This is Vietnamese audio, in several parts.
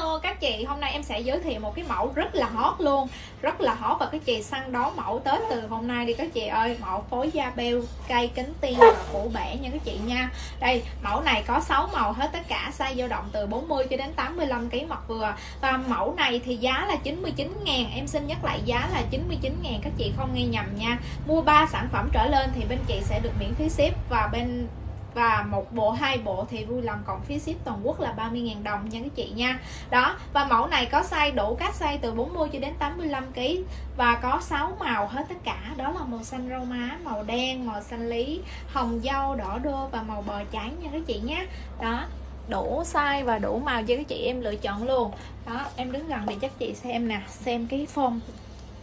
hello, các chị. Hôm nay em sẽ giới thiệu một cái mẫu rất là hot luôn. Rất là hot và các chị săn đón mẫu tới từ hôm nay đi các chị ơi. Mẫu phối da beo cây kính tiên và củ bẻ nha các chị nha. Đây, mẫu này có 6 màu hết tất cả, size dao động từ 40 cho đến 85 kg mặt vừa. Và mẫu này thì giá là 99 ngàn, em xin nhắc lại giá là 99 ngàn, các chị không nghe nhầm nha. Mua 3 sản phẩm trở lên thì bên chị sẽ được miễn phí ship và bên và một bộ, hai bộ thì vui lòng cộng phí ship toàn quốc là 30.000 đồng nha các chị nha. Đó, và mẫu này có size đủ các size từ 40 cho đến 85 kg và có 6 màu hết tất cả. Đó là màu xanh rau má, màu đen, màu xanh lý, hồng, dâu, đỏ, đô và màu bò cháy nha các chị nhé đó, đủ size và đủ màu cho các chị em lựa chọn luôn. Đó, em đứng gần để chắc chị xem nè, xem cái form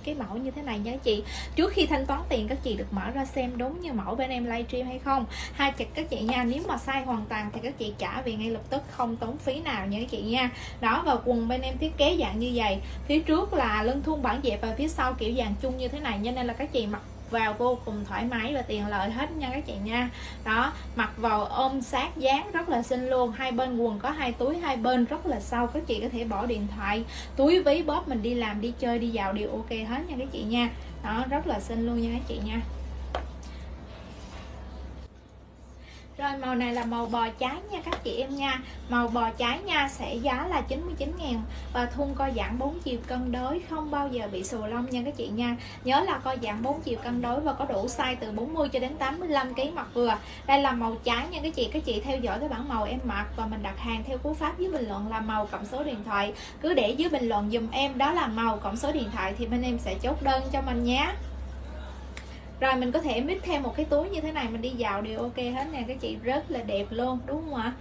cái mẫu như thế này nha chị. Trước khi thanh toán tiền, các chị được mở ra xem đúng như mẫu bên em livestream hay không. Hai chặt các chị nha, nếu mà sai hoàn toàn thì các chị trả về ngay lập tức, không tốn phí nào nha các chị nha. Đó, và quần bên em thiết kế dạng như vậy. Phía trước là lưng thun bản dẹp và phía sau kiểu dàn chung như thế này, cho nên là các chị mặc vào vô cùng thoải mái và tiền lợi hết nha các chị nha. Đó, mặc vào ôm sát dáng rất là xinh luôn. Hai bên quần có hai túi, hai bên rất là sâu. Các chị có thể bỏ điện thoại, túi, ví, bóp mình đi làm, đi chơi, đi vào đều ok hết nha các chị nha. Đó, rất là xinh luôn nha các chị nha. Rồi, màu này là màu bò trái nha các chị em nha. Màu bò trái nha sẽ giá là 99 ngàn Và thun co giãn 4 chiều cân đối, Không bao giờ bị sù lông nha các chị nha. Nhớ là co giãn 4 chiều cân đối Và có đủ size từ 40 cho đến 85 kg mặt vừa. Đây là màu trái nha các chị. Các chị theo dõi cái bản màu em mặc Và mình đặt hàng theo cú pháp dưới bình luận là màu cộng số điện thoại. Cứ để dưới bình luận dùm em, Đó là màu cộng số điện thoại Thì bên em sẽ chốt đơn cho mình nhé rồi mình có thể mix thêm một cái túi như thế này, mình đi dạo đều ok hết nè. Các chị rất là đẹp luôn, đúng không ạ?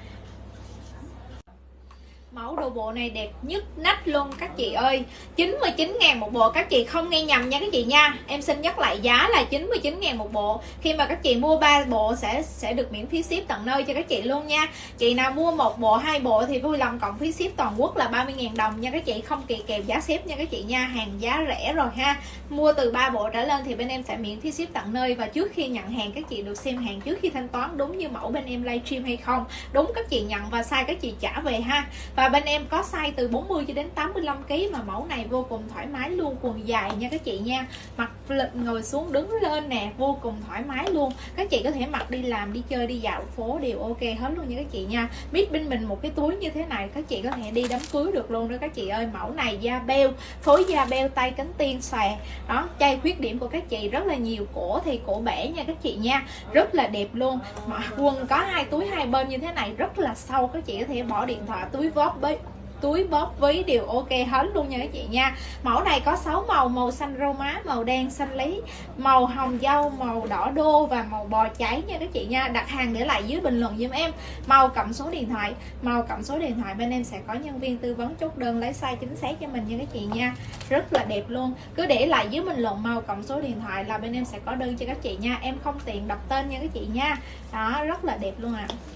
Mẫu đồ bộ này đẹp nhất nách luôn các chị ơi. 99 ngàn một bộ các chị không nghe nhầm nha các chị nha. Em xin nhắc lại giá là 99 ngàn một bộ. Khi mà các chị mua 3 bộ sẽ sẽ được miễn phí ship tận nơi cho các chị luôn nha. Chị nào mua một bộ, hai bộ thì vui lòng cộng phí ship toàn quốc là 30 ngàn đồng nha các chị. Không kỳ kèm giá ship nha các chị nha. Hàng giá rẻ rồi ha. Mua từ 3 bộ trở lên thì bên em sẽ miễn phí ship tận nơi và trước khi nhận hàng các chị được xem hàng trước khi thanh toán đúng như mẫu bên em livestream hay không. Đúng các chị nhận và sai các chị trả về ha. Và bên em có size từ 40 cho đến 85 kg mà mẫu này vô cùng thoải mái luôn, quần dài nha các chị nha. Mặc ngồi xuống đứng lên nè, vô cùng thoải mái luôn. Các chị có thể mặc đi làm, đi chơi, đi dạo phố đều ok hết luôn nha các chị nha. Biết bên mình một cái túi như thế này, các chị có thể đi đám cưới được luôn đó các chị ơi. Mẫu này da beo, phối da beo, tay cánh tiên xòe. Đó, chay khuyết điểm của các chị rất là nhiều, cổ thì cổ bẻ nha các chị nha. Rất là đẹp luôn. Mà quần có hai túi hai bên như thế này rất là sâu, các chị có thể bỏ điện thoại, túi bóp bấy túi bóp ví đều ok hết luôn nha các chị nha. Mẫu này có 6 màu màu xanh rô má, màu đen xanh lý, màu hồng dâu, màu đỏ đô và màu bò cháy nha các chị nha. Đặt hàng để lại dưới bình luận giùm em. Màu cộng số điện thoại, màu cộng số điện thoại bên em sẽ có nhân viên tư vấn chốt đơn lấy size chính xác cho mình nha các chị nha. Rất là đẹp luôn. Cứ để lại dưới bình luận màu cộng số điện thoại là bên em sẽ có đơn cho các chị nha. Em không tiện đọc tên nha các chị nha. Đó, rất là đẹp luôn ạ. à.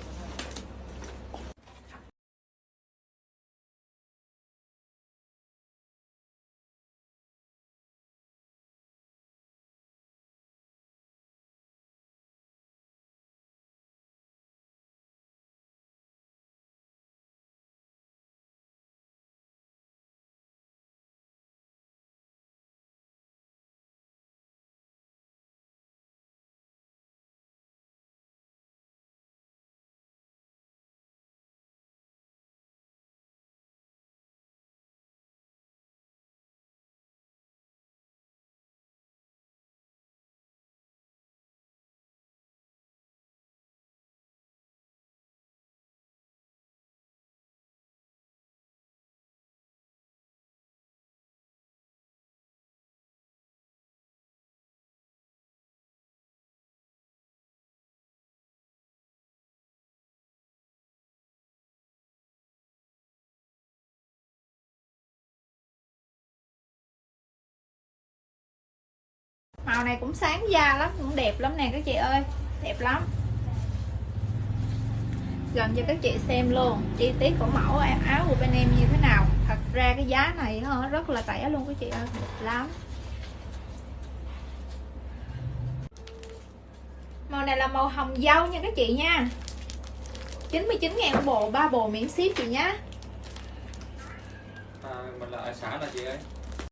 Màu này cũng sáng da lắm cũng đẹp lắm nè các chị ơi. Đẹp lắm. Gần cho các chị xem luôn chi tiết của mẫu áo của bên em như thế nào. Thật ra cái giá này rất là rẻ luôn các chị ơi đẹp lắm. Màu này là màu hồng dâu nha các chị nha. 99 ngàn bộ ba bộ miễn ship chị nhé à, mình là ở xã là chị ơi?